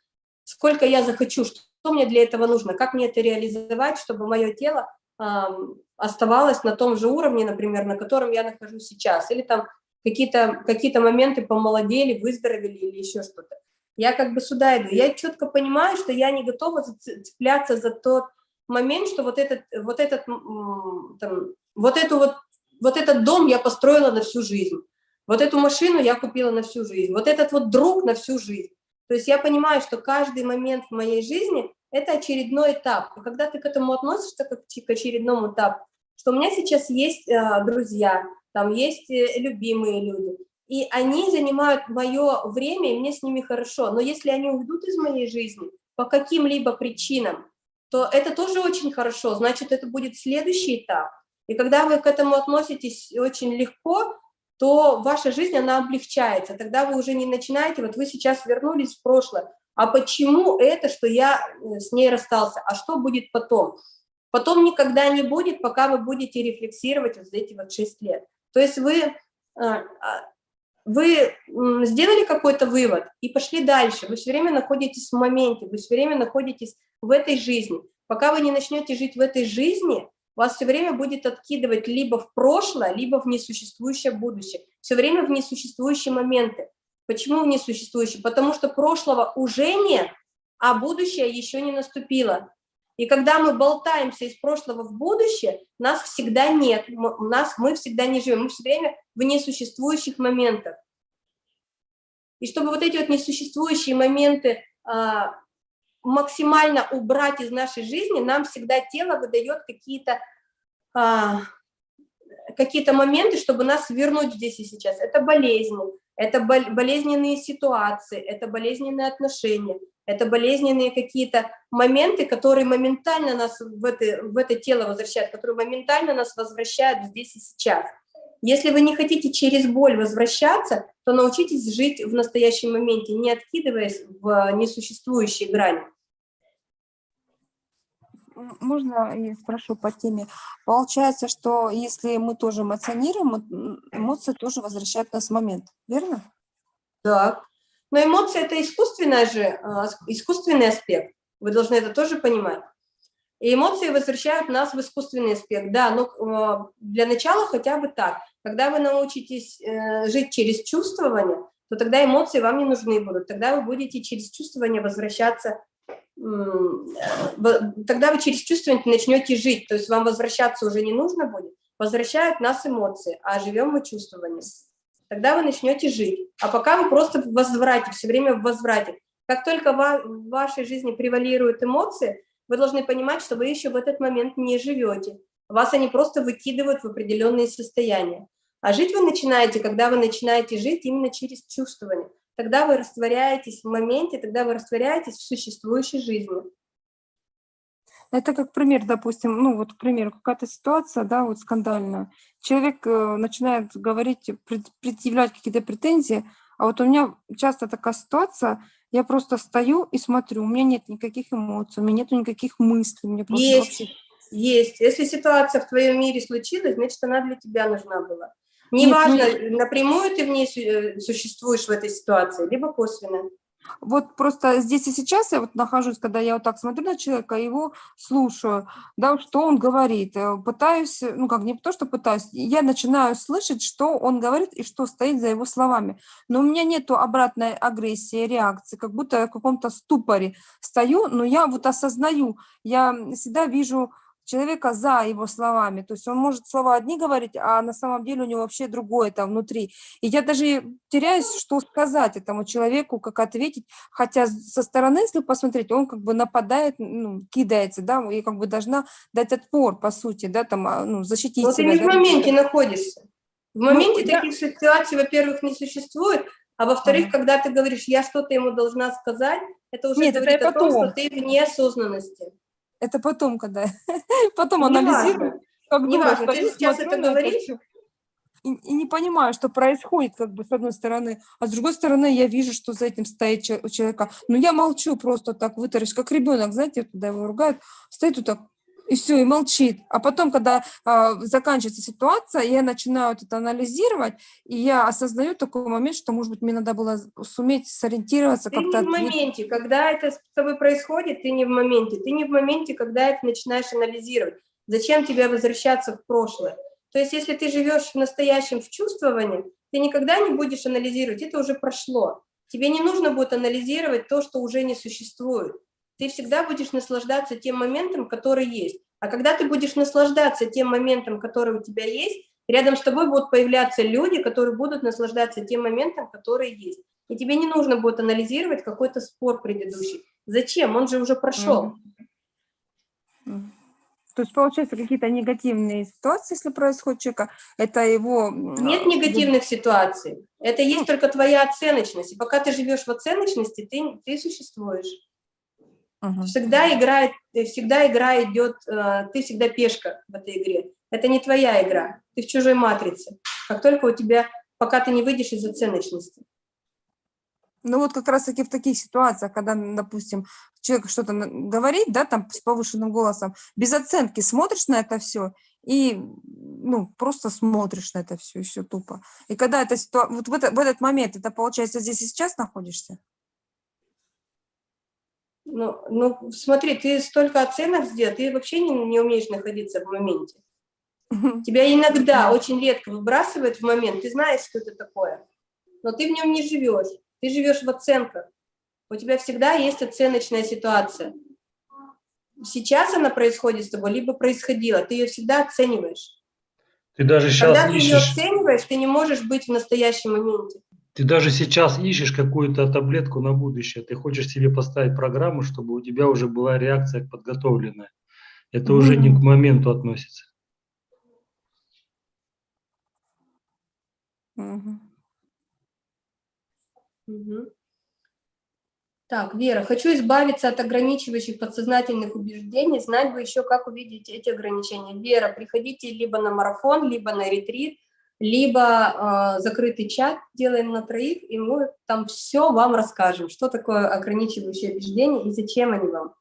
сколько я захочу, что мне для этого нужно, как мне это реализовать, чтобы мое тело оставалось на том же уровне, например, на котором я нахожусь сейчас, или там какие-то какие, -то, моменты помолодели, выздоровели или еще что-то. Я как бы сюда иду. Я четко понимаю, что я не готова цепляться за тот момент, что вот этот, вот этот, там, вот эту вот, вот этот дом я построила на всю жизнь. Вот эту машину я купила на всю жизнь. Вот этот вот друг на всю жизнь. То есть я понимаю, что каждый момент в моей жизни – это очередной этап. И когда ты к этому относишься, как к очередному этапу, что у меня сейчас есть э, друзья, там есть э, любимые люди, и они занимают мое время, и мне с ними хорошо. Но если они уйдут из моей жизни по каким-либо причинам, то это тоже очень хорошо, значит, это будет следующий этап. И когда вы к этому относитесь очень легко, то ваша жизнь, она облегчается. Тогда вы уже не начинаете, вот вы сейчас вернулись в прошлое, а почему это, что я э, с ней расстался, а что будет потом? Потом никогда не будет, пока вы будете рефлексировать вот эти вот 6 лет. То есть вы э, а, вы сделали какой-то вывод и пошли дальше, вы все время находитесь в моменте, вы все время находитесь в этой жизни. Пока вы не начнете жить в этой жизни, вас все время будет откидывать либо в прошлое, либо в несуществующее будущее. Все время в несуществующие моменты. Почему в несуществующие? Потому что прошлого уже нет, а будущее еще не наступило. И когда мы болтаемся из прошлого в будущее, нас всегда нет, нас, мы всегда не живем, мы все время в несуществующих моментах. И чтобы вот эти вот несуществующие моменты а, максимально убрать из нашей жизни, нам всегда тело выдает какие-то а, какие-то моменты, чтобы нас вернуть здесь и сейчас. Это болезни, это болезненные ситуации, это болезненные отношения, это болезненные какие-то моменты, которые моментально нас в это, в это тело возвращают, которые моментально нас возвращают здесь и сейчас. Если вы не хотите через боль возвращаться, то научитесь жить в настоящем моменте, не откидываясь в несуществующие грани. Можно я спрошу по теме? Получается, что если мы тоже эмоционируем, эмоции тоже возвращают нас в момент, верно? Да, но эмоции – это искусственный же, а, искусственный аспект. Вы должны это тоже понимать. И эмоции возвращают нас в искусственный аспект. Да, но а, для начала хотя бы так. Когда вы научитесь э, жить через чувствование, то тогда эмоции вам не нужны будут. Тогда вы будете через чувствование возвращаться, тогда вы через чувствование начнете жить. То есть вам возвращаться уже не нужно будет. Возвращают нас эмоции, а живем мы чувствованием тогда вы начнете жить. А пока вы просто в возврате, все время в возврате. Как только в вашей жизни превалируют эмоции, вы должны понимать, что вы еще в этот момент не живете. Вас они просто выкидывают в определенные состояния. А жить вы начинаете, когда вы начинаете жить именно через чувствование. Тогда вы растворяетесь в моменте, тогда вы растворяетесь в существующей жизни. Это как пример, допустим, ну вот, к примеру, какая-то ситуация, да, вот скандальная. Человек э, начинает говорить, пред- предъявлять какие-то претензии, а вот у меня часто такая ситуация, я просто стою и смотрю, у меня нет никаких эмоций, у меня нет никаких мыслей, мне просто Есть. вообще... Есть. Если ситуация в твоем мире случилась, значит, она для тебя нужна была. Нет, Неважно, напрямую ты в ней э, существуешь в этой ситуации, либо косвенно. Вот просто здесь и сейчас я вот нахожусь, когда я вот так смотрю на человека, его слушаю, да, что он говорит, э, пытаюсь, ну как не то, что пытаюсь, я начинаю слышать, что он говорит и что стоит за его словами. Но у меня нету обратной агрессии, реакции, как будто я в каком-то ступоре стою, но я вот осознаю, я всегда вижу человека за его словами. То есть он может слова одни говорить, а на самом деле у него вообще другое там внутри. И я даже теряюсь, что сказать этому человеку, как ответить. Хотя со стороны, если посмотреть, он как бы нападает, ну, кидается, да, и как бы должна дать отпор, по сути, да, там, а, ну, защитить Но ты себя. не в да. моменте находишься. В моменте я- таких ситуаций, во-первых, не существует, а во-вторых, когда ты говоришь, я что-то ему должна сказать, это уже Нет, это говорит я о том, что потом. ты в неосознанности. Это потом, когда... потом Не анализирую. важно. Как Не дура важно, ты сейчас это говоришь? И, и не понимаю, что происходит, как бы, с одной стороны, а с другой стороны, я вижу, что за этим стоит у человека. Но я молчу просто так, вытаращ, как ребенок, знаете, когда его ругают, стоит вот так, и все, и молчит. А потом, когда а, заканчивается ситуация, я начинаю вот это анализировать, и я осознаю такой момент, что, может быть, мне надо было суметь сориентироваться, Ты не в моменте, когда это с тобой происходит, ты не в моменте. Ты не в моменте, когда это начинаешь анализировать. Зачем тебе возвращаться в прошлое? То есть, если ты живешь в настоящем, в чувствовании, ты никогда не будешь анализировать, это уже прошло. Тебе не нужно будет анализировать то, что уже не существует. Ты всегда будешь наслаждаться тем моментом, который есть. А когда ты будешь наслаждаться тем моментом, который у тебя есть, рядом с тобой будут появляться люди, которые будут наслаждаться тем моментом, который есть. И тебе не нужно будет анализировать какой-то спор предыдущий. Зачем? Он же уже прошел. То есть, получается, какие-то негативные ситуации, если происходит человека, это его... Нет а, негативных ситуаций. Это есть только твоя оценочность. И пока ты живешь в оценочности, ты, ты существуешь. Мгм. Всегда играет, э, всегда игра идет, э, ты всегда пешка в этой игре. Это не твоя игра, ты в чужой матрице. Как только у тебя, пока ты не выйдешь из оценочности. Ну вот как раз-таки в таких ситуациях, когда, допустим, человек что-то говорит, да, там с повышенным голосом, без оценки смотришь на это все и, ну, просто смотришь на это все, и все тупо. И когда эта ситуация, вот в, это- в этот момент, это получается здесь и сейчас находишься? Ну, ну, смотри, ты столько оценок сделал, ты вообще не, не умеешь находиться в моменте. Тебя иногда, очень редко выбрасывает в момент, ты знаешь, что это такое, но ты в нем не живешь, ты живешь в оценках. У тебя всегда есть оценочная ситуация. Сейчас она происходит с тобой, либо происходила, ты ее всегда оцениваешь. Ты даже Когда сейчас ты ее ищешь, оцениваешь, ты не можешь быть в настоящем моменте. Ты даже сейчас ищешь какую-то таблетку на будущее. Ты хочешь себе поставить программу, чтобы у тебя уже была реакция подготовленная. Это уже не к моменту относится. Так, Вера, хочу избавиться от ограничивающих подсознательных убеждений, знать бы еще, как увидеть эти ограничения. Вера, приходите либо на марафон, либо на ретрит, либо э, закрытый чат делаем на троих, и мы там все вам расскажем, что такое ограничивающие убеждения и зачем они вам.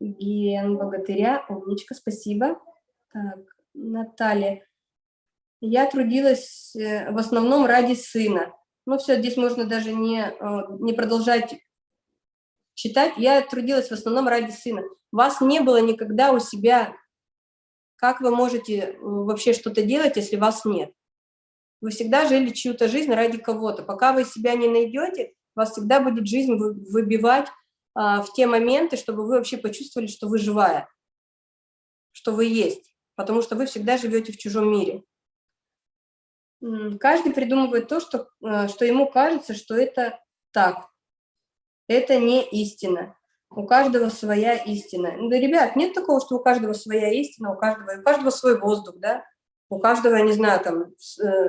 Ген Богатыря, умничка, спасибо. Так, Наталья. Я трудилась э, в основном ради сына. Ну все, здесь можно даже не, э, не продолжать читать. Я трудилась в основном ради сына. Вас не было никогда у себя. Как вы можете э, вообще что-то делать, если вас нет? Вы всегда жили чью-то жизнь ради кого-то. Пока вы себя не найдете, вас всегда будет жизнь вы- выбивать а, в те моменты, чтобы вы вообще почувствовали, что вы живая, что вы есть, потому что вы всегда живете в чужом мире. Каждый придумывает то, что, э, что ему кажется, что это так. Это не истина. У каждого своя истина. Ну, Да, ребят, нет такого, что у каждого своя истина, у каждого, у каждого свой воздух, да? У каждого, я не знаю, там, э,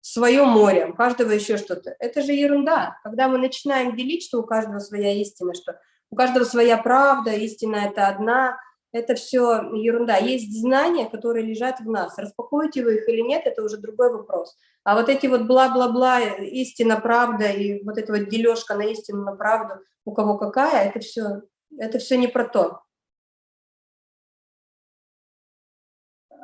свое море, у каждого еще что-то. Это же ерунда. Когда мы начинаем делить, что у каждого своя истина, что у каждого своя правда, истина это одна, это все ерунда. Есть знания, которые лежат в нас. Распакуете вы их или нет, это уже другой вопрос. А вот эти вот бла-бла-бла, истина, правда, и вот эта вот дележка на истину, на правду, у кого какая, это все, это все не про то.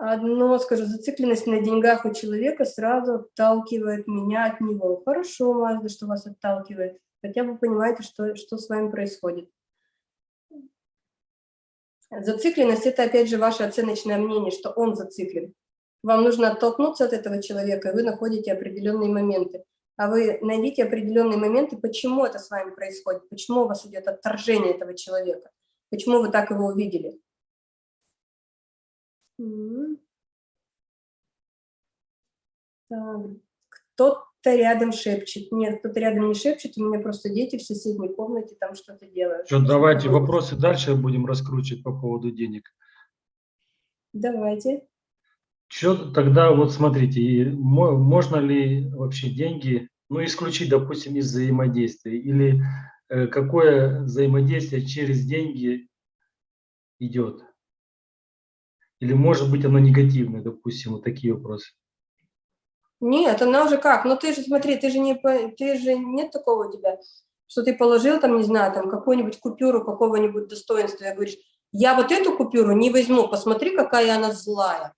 Одно, скажу, зацикленность на деньгах у человека сразу отталкивает меня от него. Хорошо, Мазда, что вас отталкивает. Хотя вы понимаете, что, что с вами происходит. Зацикленность – это, опять же, ваше оценочное мнение, что он зациклен. Вам нужно оттолкнуться от этого человека, и вы находите определенные моменты. А вы найдите определенные моменты, почему это с вами происходит, почему у вас идет отторжение этого человека, почему вы так его увидели. Так, кто-то рядом шепчет. Нет, кто-то рядом не шепчет, у меня просто дети в соседней комнате там что-то делают. Что, давайте вопросы дальше будем раскручивать по поводу денег. Давайте. Что тогда, вот смотрите, можно ли вообще деньги, ну, исключить, допустим, из взаимодействия, или э, какое взаимодействие через деньги идет? Или может быть оно негативное, допустим, вот такие вопросы. Нет, она уже как? Ну ты же смотри, ты же не, ты же нет такого у тебя, что ты положил там, не знаю, там какую-нибудь купюру какого-нибудь достоинства, и говоришь, я вот эту купюру не возьму, посмотри, какая она злая,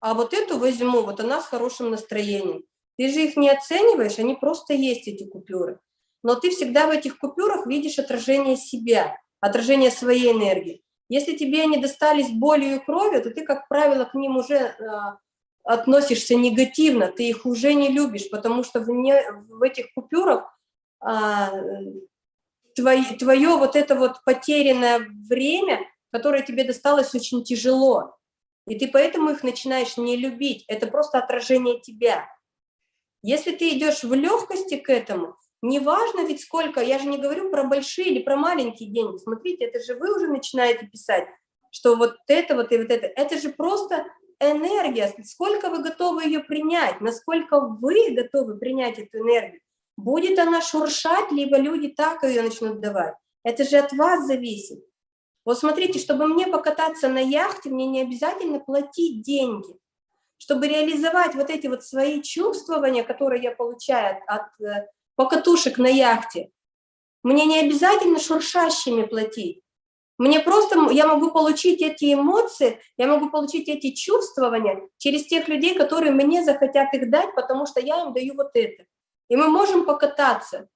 а вот эту возьму, вот она с хорошим настроением. Ты же их не оцениваешь, они просто есть, эти купюры. Но ты всегда в этих купюрах видишь отражение себя, отражение своей энергии. Если тебе они достались болью и кровью, то ты, как правило, к ним уже а, относишься негативно, ты их уже не любишь, потому что в, не, в этих купюрах а, твое, твое вот это вот потерянное время, которое тебе досталось очень тяжело, и ты поэтому их начинаешь не любить, это просто отражение тебя. Если ты идешь в легкости к этому, неважно ведь сколько, я же не говорю про большие или про маленькие деньги, смотрите, это же вы уже начинаете писать, что вот это вот и вот это, это же просто энергия, сколько вы готовы ее принять, насколько вы готовы принять эту энергию. Будет она шуршать, либо люди так ее начнут давать. Это же от вас зависит. Вот смотрите, чтобы мне покататься на яхте, мне не обязательно платить деньги. Чтобы реализовать вот эти вот свои чувствования, которые я получаю от, э, покатушек на яхте, мне не обязательно шуршащими платить. Мне просто, я могу получить эти эмоции, я могу получить эти чувствования через тех людей, которые мне захотят их дать, потому что я им даю вот это. И мы можем покататься,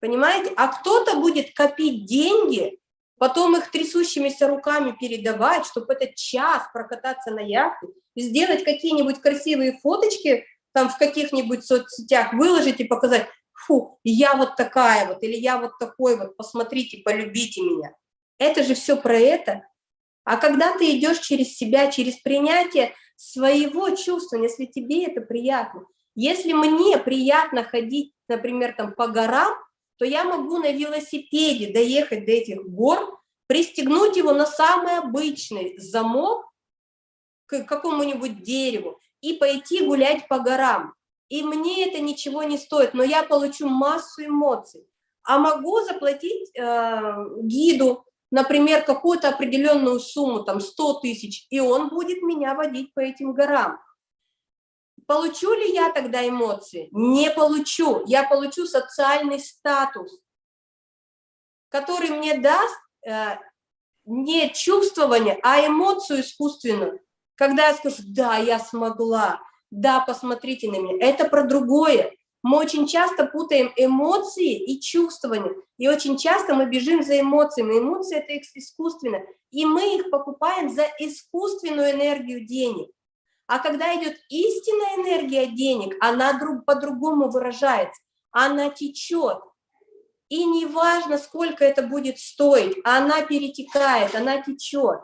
понимаете? А кто-то будет копить деньги, потом их трясущимися руками передавать, чтобы этот час прокататься на яхте, сделать какие-нибудь красивые фоточки там в каких-нибудь соцсетях, выложить и показать, фу, я вот такая вот, или я вот такой вот, посмотрите, полюбите меня. Это же все про это. А когда ты идешь через себя, через принятие своего чувства, если тебе это приятно, если мне приятно ходить, например, там по горам, то я могу на велосипеде доехать до этих гор, пристегнуть его на самый обычный замок к какому-нибудь дереву и пойти гулять по горам. И мне это ничего не стоит, но я получу массу эмоций. А могу заплатить э, гиду, например, какую-то определенную сумму, там 100 тысяч, и он будет меня водить по этим горам. Получу ли я тогда эмоции? Не получу. Я получу социальный статус, который мне даст э, не чувствование, а эмоцию искусственную. Когда я скажу, да, я смогла, да, посмотрите на меня. Это про другое. Мы очень часто путаем эмоции и чувствования, и очень часто мы бежим за эмоциями. Эмоции – это искусственно, и мы их покупаем за искусственную энергию денег. А когда идет истинная энергия денег, она по-другому выражается, она течет. И неважно, сколько это будет стоить, она перетекает, она течет.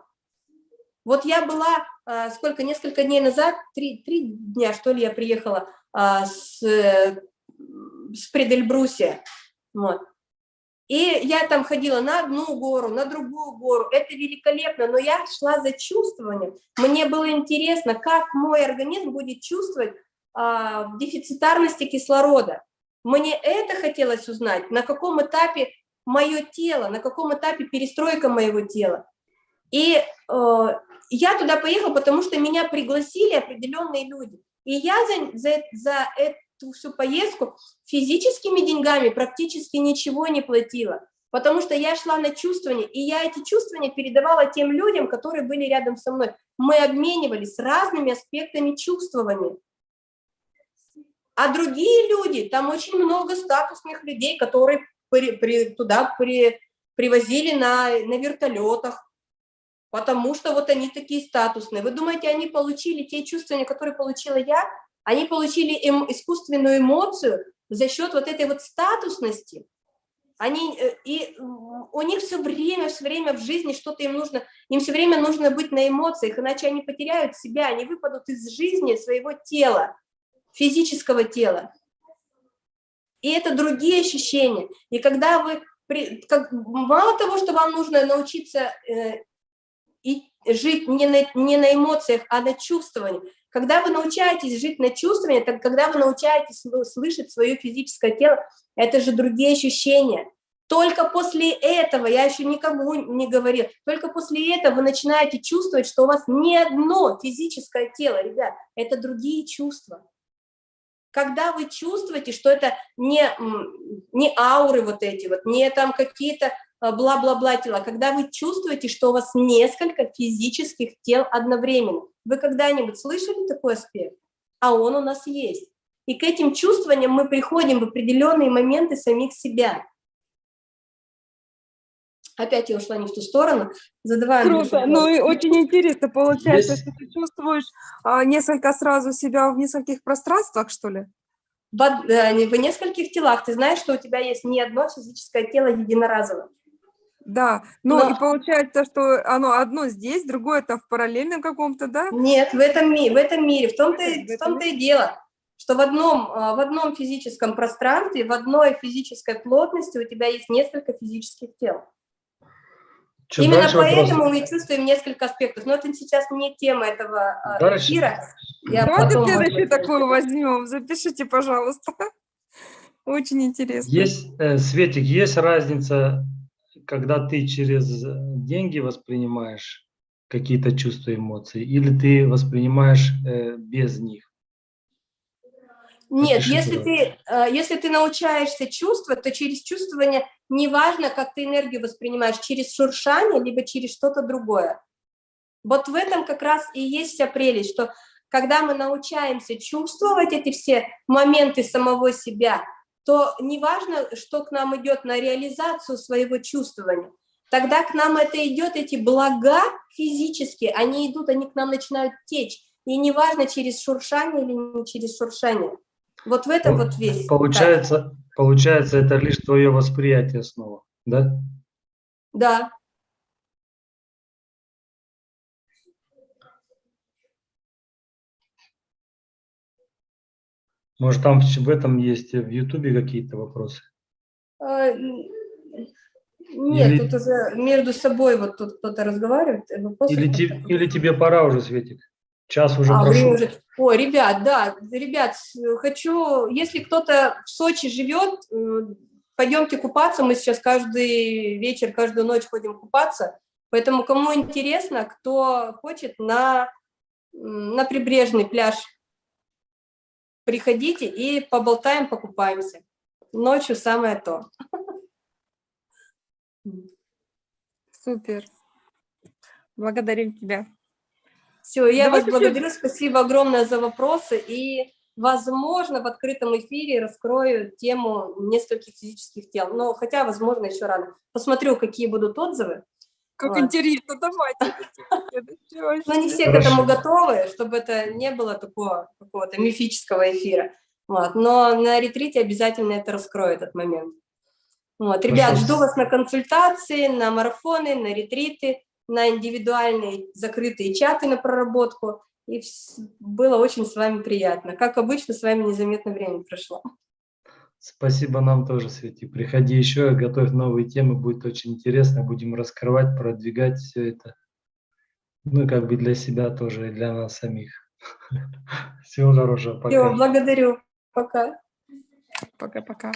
Вот я была, э, сколько, несколько дней назад, три, три дня, что ли, я приехала а, с, с Предельбрусия. Вот. И я там ходила на одну гору, на другую гору. Это великолепно, но я шла за чувствованием. Мне было интересно, как мой организм будет чувствовать а, в дефицитарности кислорода. Мне это хотелось узнать, на каком этапе мое тело, на каком этапе перестройка моего тела. И э, я туда поехала, потому что меня пригласили определенные люди. И я за, за, за эту всю поездку физическими деньгами практически ничего не платила, потому что я шла на чувствование, и я эти чувствования передавала тем людям, которые были рядом со мной. Мы обменивались разными аспектами чувствования. А другие люди, там очень много статусных людей, которые при, при, туда при, привозили на, на вертолетах, потому что вот они такие статусные. Вы думаете, они получили те чувства, которые получила я? Они получили эм, искусственную эмоцию за счет вот этой вот статусности. Они, э, и у них все время, все время в жизни что-то им нужно, им все время нужно быть на эмоциях, иначе они потеряют себя, они выпадут из жизни своего тела физического тела. И это другие ощущения. И когда вы, как, мало того, что вам нужно научиться э, и жить не на, не на эмоциях, а на чувствовании, когда вы научаетесь жить на чувствовании, так когда вы научаетесь слышать свое физическое тело, это же другие ощущения. Только после этого, я еще никому не говорил, только после этого вы начинаете чувствовать, что у вас не одно физическое тело, ребят, это другие чувства когда вы чувствуете, что это не, не ауры вот эти вот, не там какие-то бла-бла-бла тела, когда вы чувствуете, что у вас несколько физических тел одновременно. Вы когда-нибудь слышали такой аспект? А он у нас есть. И к этим чувствованиям мы приходим в определенные моменты самих себя. Опять я ушла не в ту сторону. Задаваю. Круто. Ну и очень интересно получается, Есть... что ты чувствуешь а, несколько сразу себя в нескольких пространствах, что ли? В, э, в нескольких телах. Ты знаешь, что у тебя есть не одно физическое тело единоразовое. Да, ну Но... и получается, что оно одно здесь, другое это в параллельном каком-то, да? Нет, в этом, ми в этом мире, в том-то в том -то и дело, что в одном, а, в одном физическом пространстве, в одной физической плотности у тебя есть несколько физических тел. Чем Именно поэтому вопрос... мы чувствуем несколько аспектов. Но это сейчас не тема этого а, дальше. эфира. Я Давайте следующий такой возьмем. Запишите, пожалуйста. Очень интересно. Есть, э, Светик, есть разница, когда ты через деньги воспринимаешь какие-то чувства, эмоции, или ты воспринимаешь э, без них? Нет, если ты, э, если ты научаешься чувствовать, то через чувствование неважно, как ты энергию воспринимаешь, через шуршание, либо через что-то другое. Вот в этом как раз и есть вся прелесть, что когда мы научаемся чувствовать эти все моменты самого себя, то неважно, что к нам идет на реализацию своего чувствования, тогда к нам это идет, эти блага физические, они идут, они к нам начинают течь. И неважно, через шуршание или не через шуршание. Вот в этом вот весь. Получается, получается, это лишь твое восприятие снова, да? Да. Может, там в этом есть в Ютубе какие-то вопросы? А, нет, или... тут уже между собой вот тут кто-то разговаривает. Или, те, или тебе пора уже, Светик? Час уже а, прошел. Уже... Ой, ребят, да, ребят, хочу, если кто-то в Сочи живет, пойдемте купаться, мы сейчас каждый вечер, каждую ночь ходим купаться, поэтому кому интересно, кто хочет на, на прибрежный пляж, приходите и поболтаем, покупаемся. Ночью самое то. Супер. Благодарим тебя. Все, я Давайте вас благодарю, спасибо огромное за вопросы, и, возможно, в открытом эфире раскрою тему нескольких физических тел, но хотя, возможно, еще рано. Посмотрю, какие будут отзывы. Как интересно, давайте. Но не все к этому готовы, чтобы это не было такого какого-то мифического эфира. Вот. Но на ретрите обязательно это раскрою, этот момент. Вот. Ребят, жду вас на консультации, на марафоны, на ретриты на индивидуальные закрытые чаты на проработку. И было очень с вами приятно. Как обычно, с вами незаметно время прошло. Спасибо нам тоже, Свети. Приходи еще, готовь новые темы, будет очень интересно. Будем раскрывать, продвигать все это. Ну, как бы для себя тоже, и для нас самих. Всего хорошего. Пока. благодарю. Пока. Пока-пока.